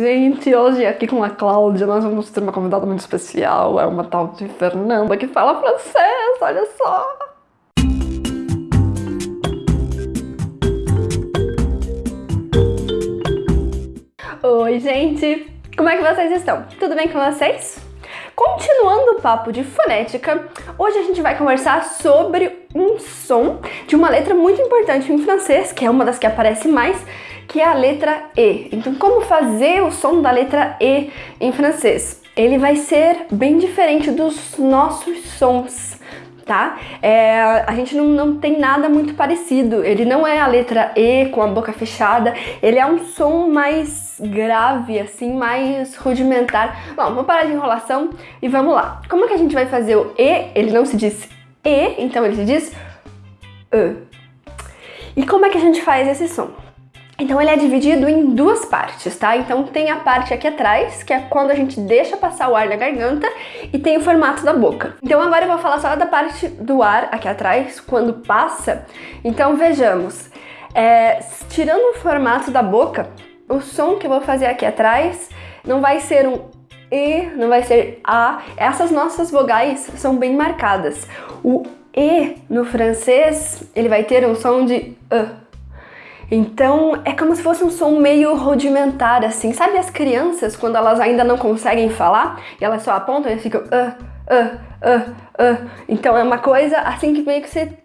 gente, hoje aqui com a Cláudia nós vamos ter uma convidada muito especial, é uma tal de Fernanda que fala francês, olha só! Oi gente, como é que vocês estão? Tudo bem com vocês? Continuando o papo de fonética, hoje a gente vai conversar sobre um som de uma letra muito importante em francês, que é uma das que aparece mais, que é a letra E. Então, como fazer o som da letra E em francês? Ele vai ser bem diferente dos nossos sons, tá? É, a gente não, não tem nada muito parecido. Ele não é a letra E com a boca fechada, ele é um som mais grave, assim, mais rudimentar. Bom, vamos parar de enrolação e vamos lá. Como é que a gente vai fazer o E? Ele não se diz E, então ele diz E. E como é que a gente faz esse som? Então ele é dividido em duas partes, tá? Então tem a parte aqui atrás, que é quando a gente deixa passar o ar na garganta, e tem o formato da boca. Então agora eu vou falar só da parte do ar aqui atrás, quando passa. Então vejamos, é, tirando o formato da boca, o som que eu vou fazer aqui atrás não vai ser um E, não vai ser A. Essas nossas vogais são bem marcadas. O E no francês, ele vai ter um som de E. Então é como se fosse um som meio rudimentar, assim. Sabe as crianças, quando elas ainda não conseguem falar e elas só apontam e ficam. Uh, uh, uh. Então é uma coisa assim que meio que ser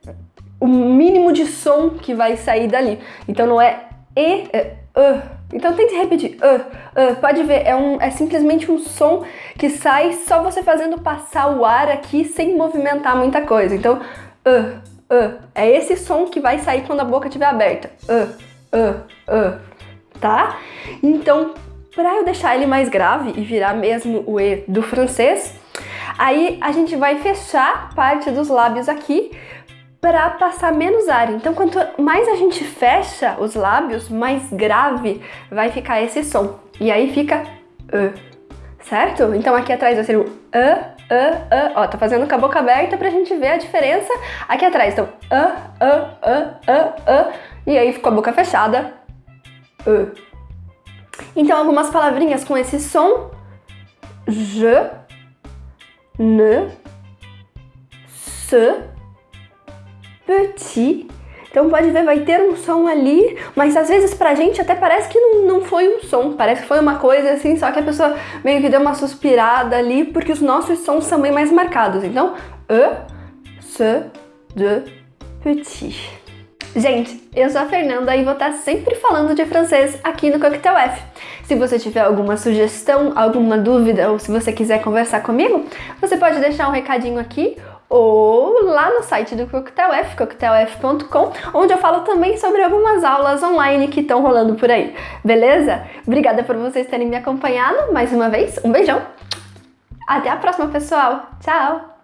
o mínimo de som que vai sair dali. Então não é E, é Uh. Então tente repetir. Uh, uh. Pode ver, é, um, é simplesmente um som que sai só você fazendo passar o ar aqui sem movimentar muita coisa. Então, uh, uh. É esse som que vai sair quando a boca estiver aberta. Uh, uh, uh. Tá? Então, para eu deixar ele mais grave e virar mesmo o E do francês, aí a gente vai fechar parte dos lábios aqui para passar menos ar. Então, quanto mais a gente fecha os lábios, mais grave vai ficar esse som. E aí fica uh, certo? Então aqui atrás vai ser o uh, uh, uh. Ó, tá fazendo com a boca aberta pra gente ver a diferença aqui atrás. Então, uh, uh, uh, uh, uh. E aí ficou a boca fechada. Uh. Então, algumas palavrinhas com esse som. Je, ne, se, petit, então pode ver, vai ter um som ali, mas às vezes pra gente até parece que não, não foi um som, parece que foi uma coisa assim, só que a pessoa meio que deu uma suspirada ali, porque os nossos sons são bem mais marcados. Então, e, se, de, petit. Gente, eu sou a Fernanda e vou estar sempre falando de francês aqui no Coquetel F. Se você tiver alguma sugestão, alguma dúvida ou se você quiser conversar comigo, você pode deixar um recadinho aqui ou lá no site do Coquetel F, coquetelf.com, onde eu falo também sobre algumas aulas online que estão rolando por aí, beleza? Obrigada por vocês terem me acompanhado mais uma vez, um beijão! Até a próxima, pessoal! Tchau!